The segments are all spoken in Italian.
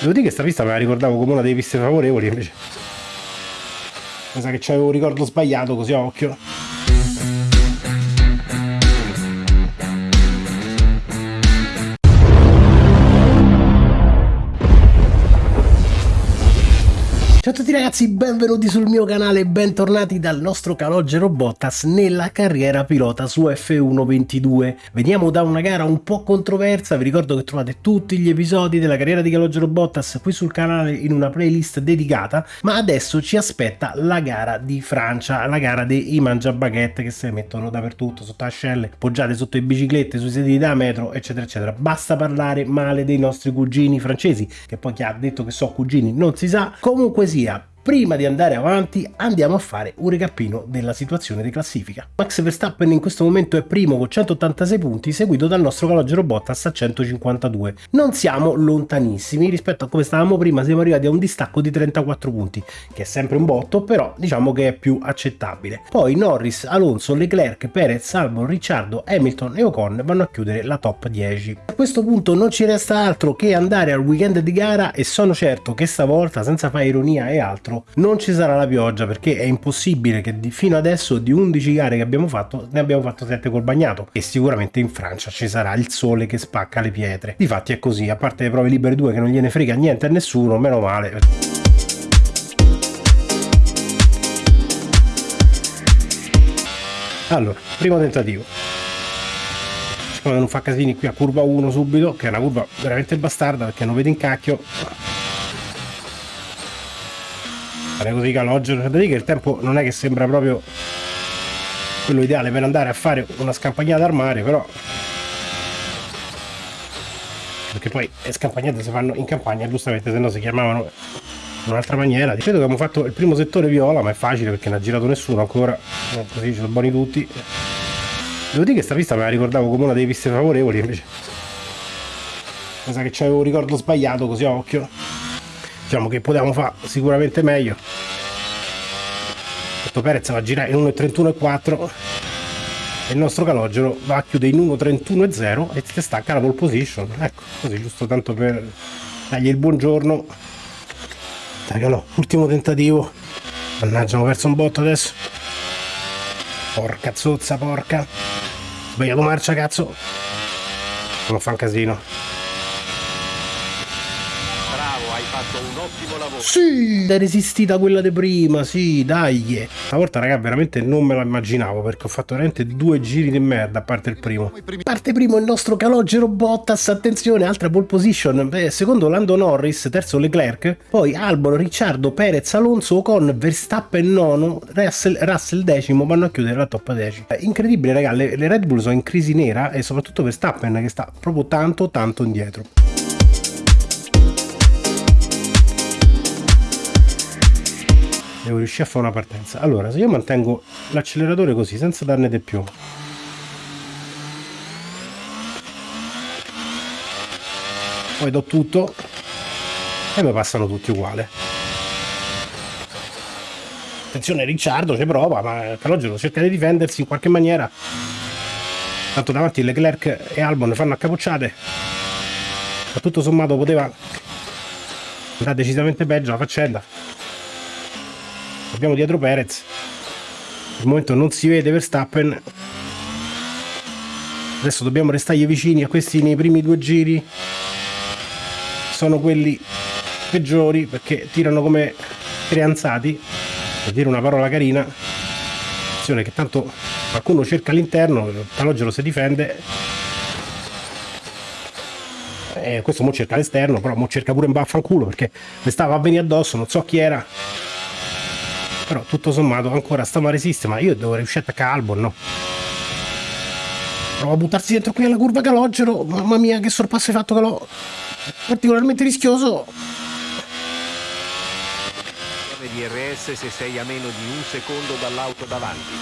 Devo dire che sta pista me la ricordavo come una delle piste favorevoli, invece... Mi sa che c'avevo un ricordo sbagliato, così a occhio. Ciao a tutti ragazzi, benvenuti sul mio canale e bentornati dal nostro calogero Bottas nella carriera pilota su F122. Veniamo da una gara un po' controversa, vi ricordo che trovate tutti gli episodi della carriera di calogero Bottas qui sul canale in una playlist dedicata, ma adesso ci aspetta la gara di Francia, la gara dei mangiabaguette che si mettono dappertutto, sotto ascelle, poggiate sotto le biciclette, sui sedili da metro, eccetera eccetera. Basta parlare male dei nostri cugini francesi, che poi chi ha detto che so cugini non si sa, comunque media Prima di andare avanti andiamo a fare un recapino della situazione di classifica. Max Verstappen in questo momento è primo con 186 punti seguito dal nostro calogero Bottas a 152. Non siamo lontanissimi rispetto a come stavamo prima, siamo arrivati a un distacco di 34 punti, che è sempre un botto, però diciamo che è più accettabile. Poi Norris, Alonso, Leclerc, Perez, Albon, Ricciardo, Hamilton e Ocon vanno a chiudere la top 10. A questo punto non ci resta altro che andare al weekend di gara e sono certo che stavolta, senza fare ironia e altro, non ci sarà la pioggia perché è impossibile che di, fino adesso di 11 gare che abbiamo fatto ne abbiamo fatto 7 col bagnato e sicuramente in Francia ci sarà il sole che spacca le pietre. Difatti è così, a parte le prove libere 2 che non gliene frega niente a nessuno, meno male. Allora, primo tentativo. Spero non fa casini qui a curva 1 subito, che è una curva veramente bastarda perché non vede in cacchio fare così calogero dire che il tempo non è che sembra proprio quello ideale per andare a fare una scampagnata al mare però perché poi le scampagnate si fanno in campagna giustamente se no si chiamavano in un'altra maniera. Credo che abbiamo fatto il primo settore viola ma è facile perché non ha girato nessuno ancora così ci sono buoni tutti. Devo dire che sta pista me la ricordavo come una delle piste favorevoli invece. Mi sa che c'avevo un ricordo sbagliato così a occhio diciamo che potevamo fare sicuramente meglio. Questo Perez va a girare in 1.31.4 e il nostro calogero va a chiudere in 1.31.0 e si stacca la pole position. Ecco così giusto tanto per dargli il buongiorno. Dai calò ultimo tentativo. Mannaggia ho perso un botto adesso. Porca zozza porca. Sbagliato marcia cazzo. Non fa un casino ottimo lavoro. Sì, è resistita quella di prima, sì, dai. Stavolta, raga, veramente non me la immaginavo perché ho fatto veramente due giri di merda a parte il primo. Parte primo il nostro calogero Bottas, attenzione, altra pole position. Beh, secondo Lando Norris, terzo Leclerc, poi Albon, Ricciardo, Perez, Alonso con Verstappen nono, Russell, Russell decimo, vanno a chiudere la top 10. Incredibile, raga, le, le Red Bull sono in crisi nera e soprattutto Verstappen che sta proprio tanto tanto indietro. Devo riuscire a fare una partenza. Allora se io mantengo l'acceleratore così senza darne di più poi do tutto e mi passano tutti uguali. Attenzione Ricciardo ci prova ma Calogero cerca di difendersi in qualche maniera. Tanto davanti Leclerc e Albon fanno accapocciate. Ma tutto sommato poteva andare decisamente peggio la faccenda abbiamo dietro Perez. Al momento non si vede Verstappen. Adesso dobbiamo restargli vicini a questi nei primi due giri. Sono quelli peggiori perché tirano come creanzati. Per dire una parola carina. Attenzione che tanto qualcuno cerca all'interno Calogero si difende. E questo mo cerca l'esterno però mo cerca pure un baffanculo perché mi stava a venire addosso non so chi era però tutto sommato ancora stiamo a resistere ma io devo riuscire a attaccare Albon no? Prova a buttarsi dentro qui alla curva calogero mamma mia che sorpasso hai fatto calò particolarmente rischioso. DRS se sei a meno di un secondo dall'auto davanti.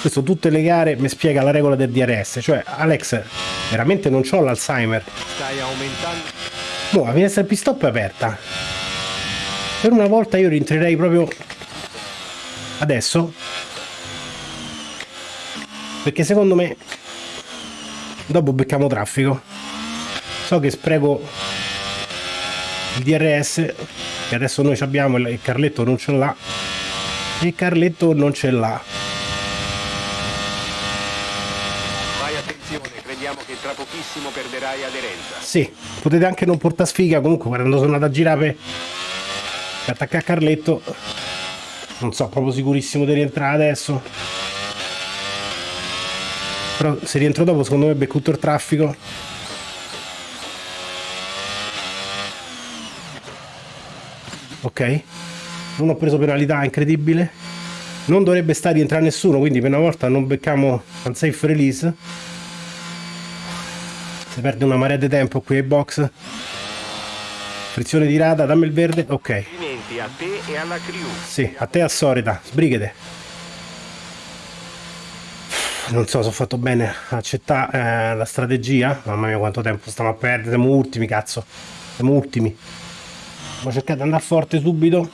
Questo tutte le gare mi spiega la regola del DRS cioè Alex veramente non ho l'Alzheimer. Stai aumentando. Boh la finestra pit stop è aperta. Per una volta io rientrerei proprio adesso? Perché secondo me dopo becchiamo traffico. So che spreco il DRS che adesso noi abbiamo il Carletto non ce l'ha. E Carletto non ce l'ha. Fai attenzione, crediamo che tra pochissimo perderai aderenza. sì potete anche non portare sfiga comunque quando sono andato a girare per, per attaccare Carletto non so proprio sicurissimo di rientrare adesso. Però se rientro dopo secondo me becco tutto il traffico. Ok. Non ho preso penalità incredibile. Non dovrebbe stare rientrare nessuno quindi per una volta non becchiamo unsafe release. Si perde una marea di tempo qui ai box. Frizione di rada dammi il verde. Ok Complimenti a te e alla crew. sì a te a solita sbrighete. Non so se ho fatto bene accettare eh, la strategia. Mamma mia quanto tempo stiamo a perdere. Siamo ultimi cazzo. Siamo ultimi. Ma cercate di andare forte subito.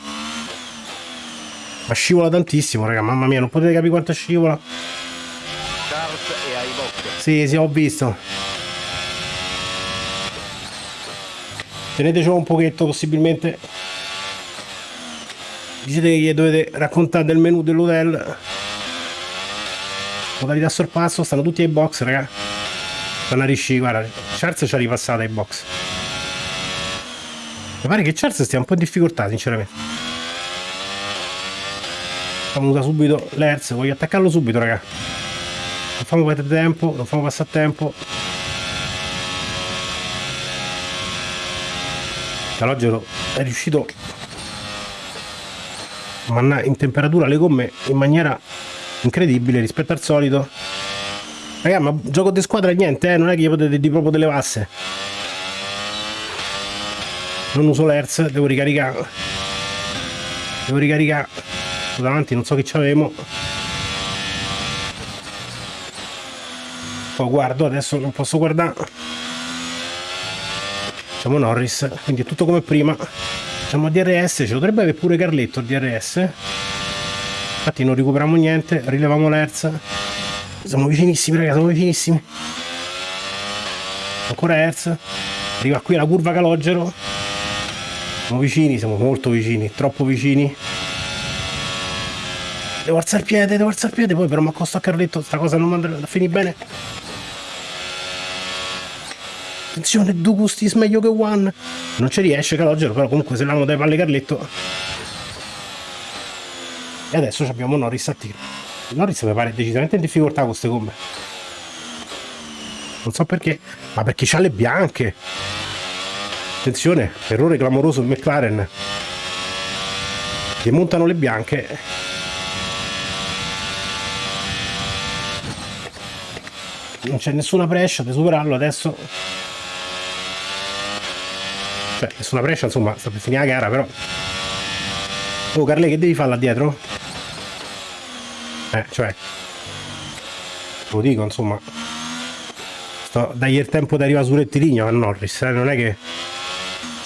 Ma scivola tantissimo raga. Mamma mia non potete capire quanto scivola. Sì sì ho visto. Tenetecelo un pochetto possibilmente dite che gli dovete raccontare del menu dell'hotel. Modalità sorpasso stanno tutti ai box raga. A risci guarda Charles ci ha ripassata ai box. Mi pare che Charles stia un po' in difficoltà sinceramente. Facciamo usare subito l'Hertz voglio attaccarlo subito raga. Non famo perdere tempo non famo passare tempo. Calogero è riuscito a mandare in temperatura le gomme in maniera incredibile rispetto al solito. Raga ma gioco di squadra niente eh? non è che gli potete di proprio delle vasse non uso l'Hertz devo ricaricare. Devo ricaricare. Davanti non so che c'avemo. Poi guardo adesso non posso guardare. Facciamo Norris quindi è tutto come prima facciamo DRS ce lo dovrebbe avere pure Carletto il DRS infatti non recuperiamo niente rilevamo l'Hertz siamo vicinissimi ragazzi siamo vicinissimi. Ancora Hertz arriva qui la curva Calogero. Siamo vicini siamo molto vicini troppo vicini. Devo alzare il piede devo alzare il piede poi però mi accosto a Carletto sta cosa non andrà a finire bene attenzione due gusti meglio che one. Non ci riesce Calogero però comunque se l'hanno dai palle Carletto. E adesso abbiamo Norris a tiro. Norris mi pare decisamente in difficoltà con queste gomme. Non so perché ma perché c'ha le bianche. Attenzione errore clamoroso il McLaren. Che montano le bianche. Non c'è nessuna prescia di superarlo adesso cioè nessuna prescia insomma sta per finire la gara però. Oh Carle che devi fare là dietro? eh cioè lo dico insomma. Sto dagli il tempo di arrivare sul rettilineo a Norris eh? non è che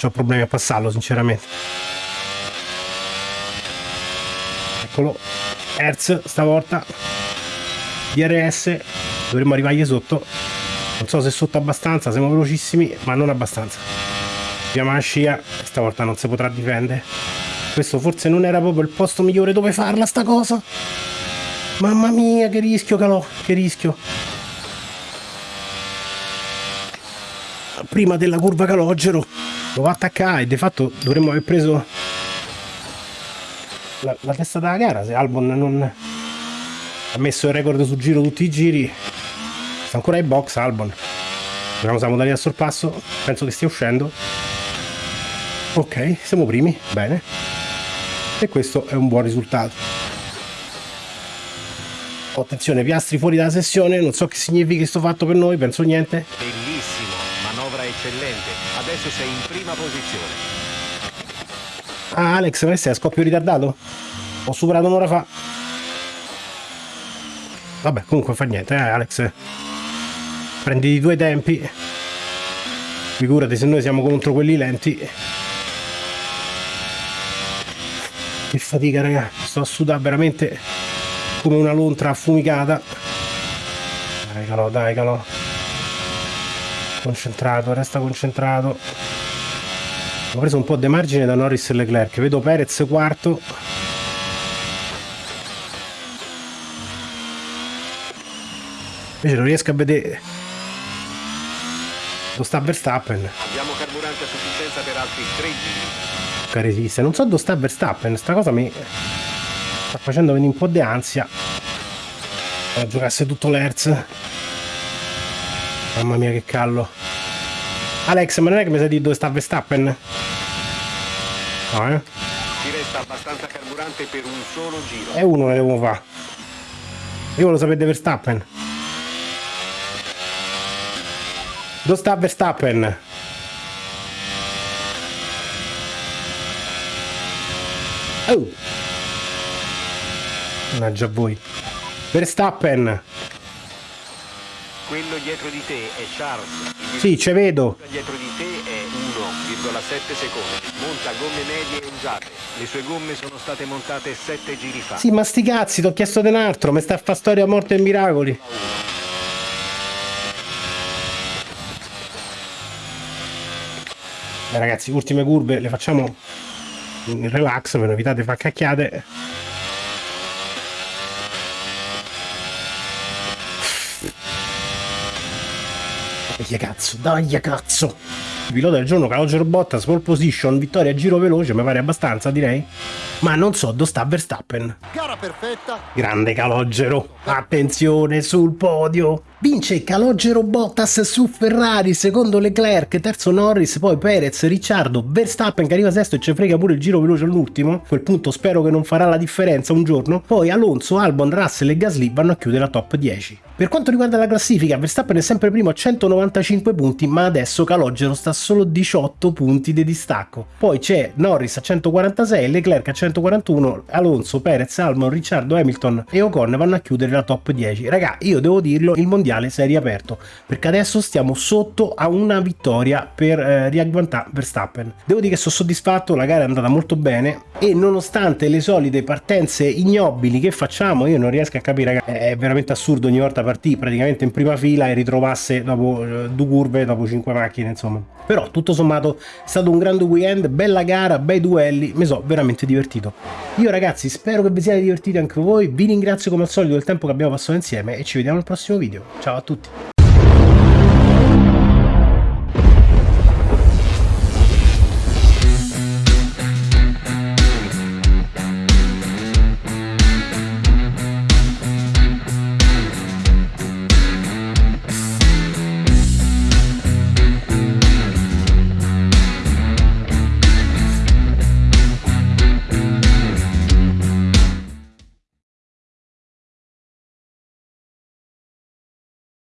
ho problemi a passarlo sinceramente. Eccolo. Hertz stavolta. DRS dovremmo arrivargli sotto. Non so se sotto abbastanza siamo velocissimi ma non abbastanza scia stavolta non si potrà difendere. Questo forse non era proprio il posto migliore dove farla sta cosa. Mamma mia che rischio calò che rischio. Prima della curva calogero lo va attaccare e di fatto dovremmo aver preso la, la testa della gara se Albon non ha messo il record sul giro tutti i giri. Sta ancora ai box Albon. Vediamo se la modalità sorpasso penso che stia uscendo ok siamo primi. Bene. E questo è un buon risultato. Attenzione piastri fuori dalla sessione. Non so che significhi sto fatto per noi penso niente. Bellissimo, manovra eccellente. Adesso sei in prima posizione. ah Alex ma sei a scoppio ritardato? Ho superato un'ora fa. Vabbè comunque fa niente eh Alex. Prendi i due tempi. Figurati se noi siamo contro quelli lenti che fatica raga sto a sudare veramente come una lontra affumicata dai calò dai calò concentrato resta concentrato Ho preso un po' di margine da Norris e Leclerc. Vedo Perez quarto. Invece non riesco a vedere dove sta Verstappen. Abbiamo carburante a sufficienza per altri 3 giri. Che resiste. Non so dove sta Verstappen. Sta cosa mi sta facendo venire un po' di ansia. A giocasse tutto l'Hertz. Mamma mia che callo. Alex, ma non è che mi sai di dove sta Verstappen? No, eh? Ci resta abbastanza carburante per un solo giro. E uno ne devo fare. Io volevo sapere di Verstappen. Dove sta Verstappen? Oh! Mannaggia voi. Verstappen! Quello dietro di te è Charles. Il Sì, ce vedo. dietro di te è 1,7 secondi. Monta gomme medie usate. Le sue gomme sono state montate 7 giri fa. Sì, ma sti cazzi, ti ho chiesto di un altro. Mi sta a fa storia morte e miracoli. Beh, ragazzi, ultime curve le facciamo in relax per evitate di far cacchiate. Dai cazzo, dai cazzo. Pilota del giorno Calogero Bottas, pole position, vittoria a giro veloce, mi pare abbastanza direi. Ma non so dove sta Verstappen. Gara perfetta. Grande Calogero, attenzione sul podio. Vince Calogero Bottas su Ferrari, secondo Leclerc, terzo Norris, poi Perez, Ricciardo, Verstappen che arriva sesto e ci frega pure il giro veloce all'ultimo. A quel punto spero che non farà la differenza un giorno. Poi Alonso, Albon, Russell e Gasly vanno a chiudere la top 10. Per quanto riguarda la classifica, Verstappen è sempre primo a 195 punti, ma adesso Calogero sta a solo 18 punti di distacco. Poi c'è Norris a 146, Leclerc a 141, Alonso, Perez, Albon, Ricciardo, Hamilton e Ocon vanno a chiudere la top 10. Raga, io devo dirlo, il mondiale si è riaperto, perché adesso stiamo sotto a una vittoria per eh, Verstappen. Devo dire che sono soddisfatto, la gara è andata molto bene e nonostante le solite partenze ignobili che facciamo, io non riesco a capire, raga, è veramente assurdo ogni volta partire praticamente in prima fila e ritrovasse dopo eh, due curve, dopo cinque macchine, insomma. Però tutto sommato è stato un grande weekend, bella gara, bei duelli, mi sono veramente divertito. Io ragazzi spero che vi siate divertiti anche voi, vi ringrazio come al solito del tempo che abbiamo passato insieme e ci vediamo al prossimo video. Ciao a tutti!